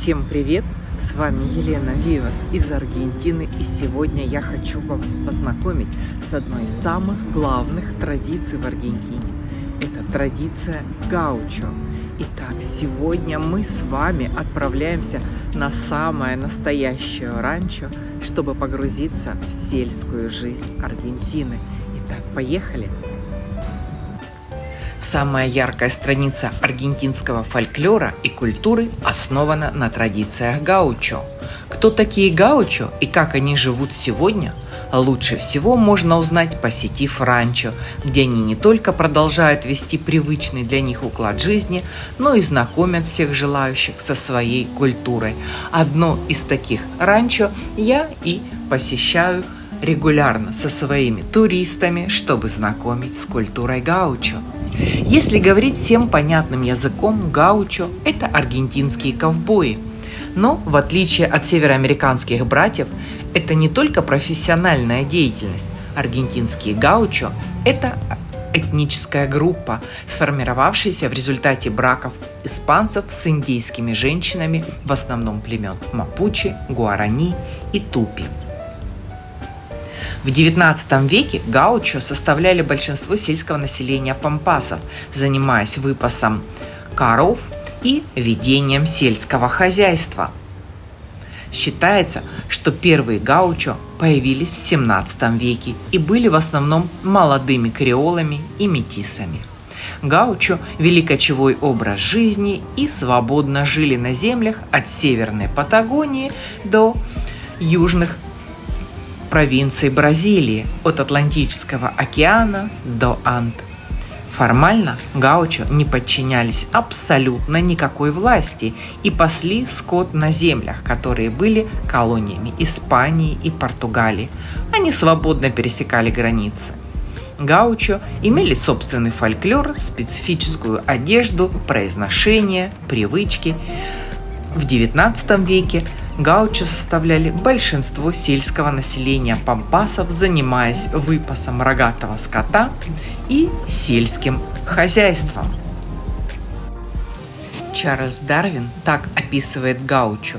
Всем привет! С вами Елена Вивас из Аргентины и сегодня я хочу вас познакомить с одной из самых главных традиций в Аргентине. Это традиция гаучо. Итак, сегодня мы с вами отправляемся на самое настоящее ранчо, чтобы погрузиться в сельскую жизнь Аргентины. Итак, поехали! Самая яркая страница аргентинского фольклора и культуры основана на традициях гаучо. Кто такие гаучо и как они живут сегодня, лучше всего можно узнать, посетив ранчо, где они не только продолжают вести привычный для них уклад жизни, но и знакомят всех желающих со своей культурой. Одно из таких ранчо я и посещаю регулярно со своими туристами, чтобы знакомить с культурой гаучо. Если говорить всем понятным языком, гаучо – это аргентинские ковбои. Но, в отличие от североамериканских братьев, это не только профессиональная деятельность. Аргентинские гаучо – это этническая группа, сформировавшаяся в результате браков испанцев с индейскими женщинами, в основном племен Мапучи, Гуарани и Тупи. В XIX веке гаучо составляли большинство сельского населения пампасов, занимаясь выпасом коров и ведением сельского хозяйства. Считается, что первые гаучо появились в 17 веке и были в основном молодыми креолами и метисами. Гаучо вели кочевой образ жизни и свободно жили на землях от северной Патагонии до южных провинций Бразилии от Атлантического океана до Анд. Формально гаучо не подчинялись абсолютно никакой власти и пасли скот на землях, которые были колониями Испании и Португалии. Они свободно пересекали границы. Гаучо имели собственный фольклор, специфическую одежду, произношение, привычки. В XIX веке Гаучо составляли большинство сельского населения пампасов, занимаясь выпасом рогатого скота и сельским хозяйством. Чарльз Дарвин так описывает гаучо.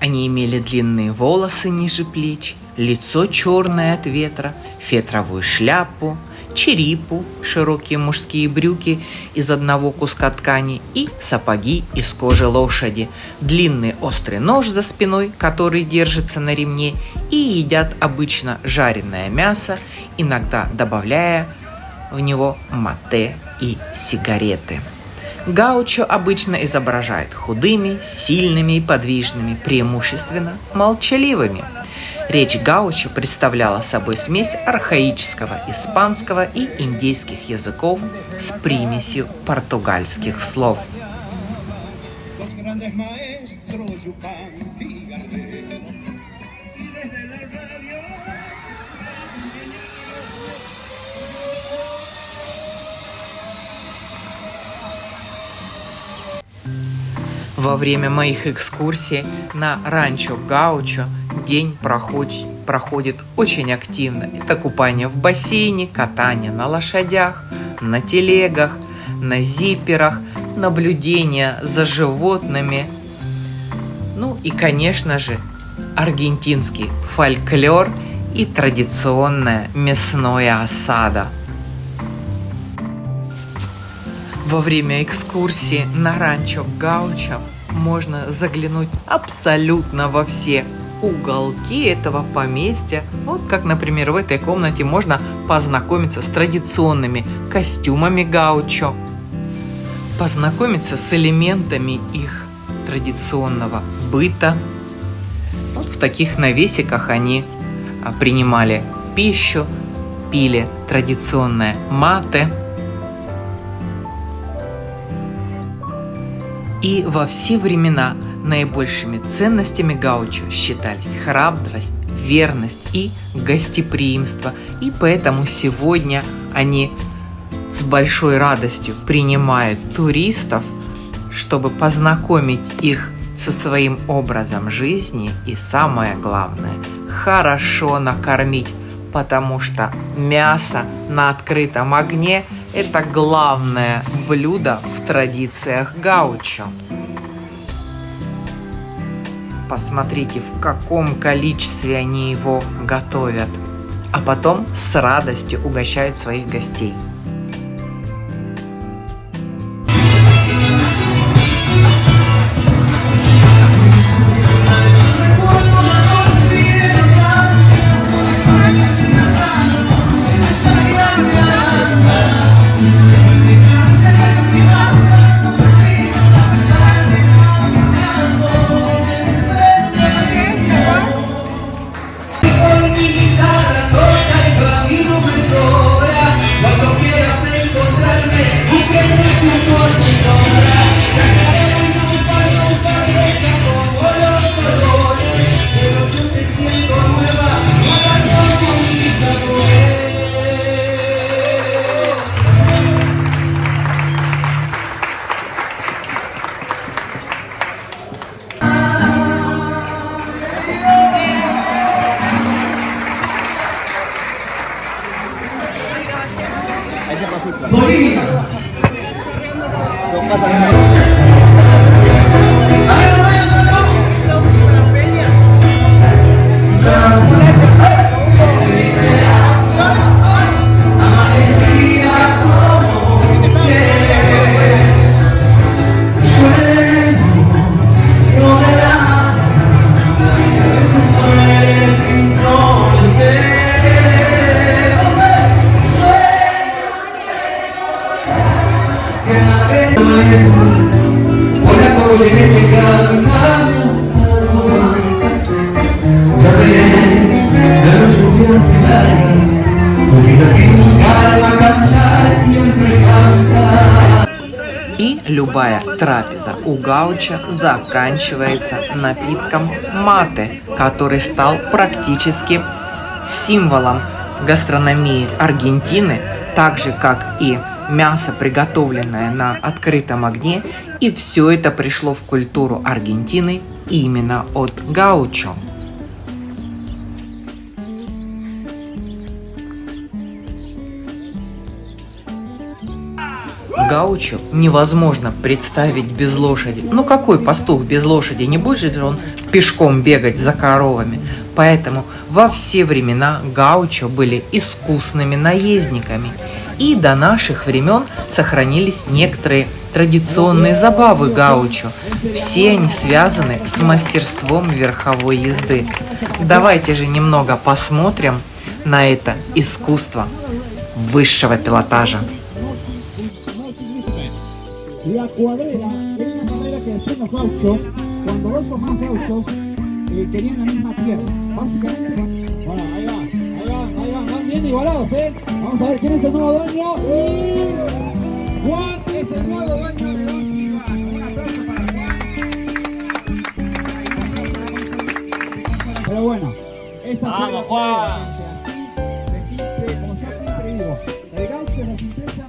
Они имели длинные волосы ниже плеч, лицо черное от ветра, фетровую шляпу, черипу, широкие мужские брюки из одного куска ткани и сапоги из кожи лошади, длинный острый нож за спиной, который держится на ремне, и едят обычно жареное мясо, иногда добавляя в него мате и сигареты. Гаучо обычно изображает худыми, сильными и подвижными, преимущественно молчаливыми – Речь гаучо представляла собой смесь архаического испанского и индейских языков с примесью португальских слов. Во время моих экскурсий на ранчо Гаучо день проходит, проходит очень активно. Это купание в бассейне, катание на лошадях, на телегах, на зиперах, наблюдение за животными. Ну и, конечно же, аргентинский фольклор и традиционное мясное осада. Во время экскурсии на ранчо Гаучо можно заглянуть абсолютно во все уголки этого поместья. Вот как, например, в этой комнате можно познакомиться с традиционными костюмами гаучо, познакомиться с элементами их традиционного быта. Вот в таких навесиках они а, принимали пищу, пили традиционное мате. И во все времена – Наибольшими ценностями гаучо считались храбрость, верность и гостеприимство, и поэтому сегодня они с большой радостью принимают туристов, чтобы познакомить их со своим образом жизни и самое главное – хорошо накормить, потому что мясо на открытом огне – это главное блюдо в традициях гаучо. Посмотрите, в каком количестве они его готовят. А потом с радостью угощают своих гостей. pasa nada. И любая трапеза у гауча заканчивается напитком мате, который стал практически символом гастрономии Аргентины, так же как и мясо, приготовленное на открытом огне, и все это пришло в культуру Аргентины именно от гаучо. Гаучо невозможно представить без лошади. Ну какой пастух без лошади? Не будет же он пешком бегать за коровами. Поэтому во все времена гаучо были искусными наездниками. И до наших времен сохранились некоторые традиционные забавы гаучо. Все они связаны с мастерством верховой езды. Давайте же немного посмотрим на это искусство высшего пилотажа. La cuadrera era una manera que decían los gauchos, cuando dos o más gauchos eh, querían la misma tierra. Básicamente, bueno, ahí va, ahí va, ahí van, van bien igualados, ¿eh? Vamos a ver quién es el nuevo dueño. Y Juan es el nuevo dueño de Don Silva. Un aplauso para Juan. Pero bueno, esa fue Vamos, la Juan. así de simple, como yo siempre digo, el gaucho es la simpleza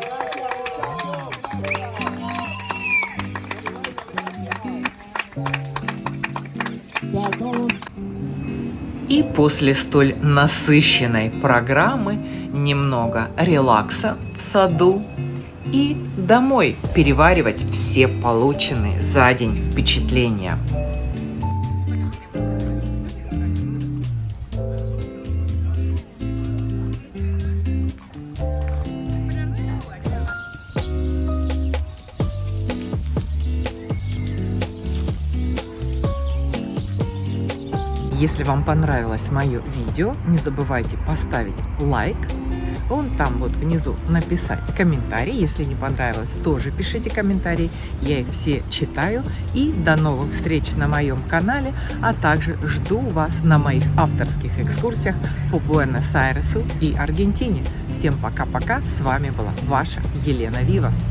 после столь насыщенной программы немного релакса в саду и домой переваривать все полученные за день впечатления. Если вам понравилось мое видео, не забывайте поставить лайк. Вон там вот внизу написать комментарий. Если не понравилось, тоже пишите комментарии. Я их все читаю. И до новых встреч на моем канале, а также жду вас на моих авторских экскурсиях по Буэнос-Айресу и Аргентине. Всем пока-пока. С вами была ваша Елена Вивас.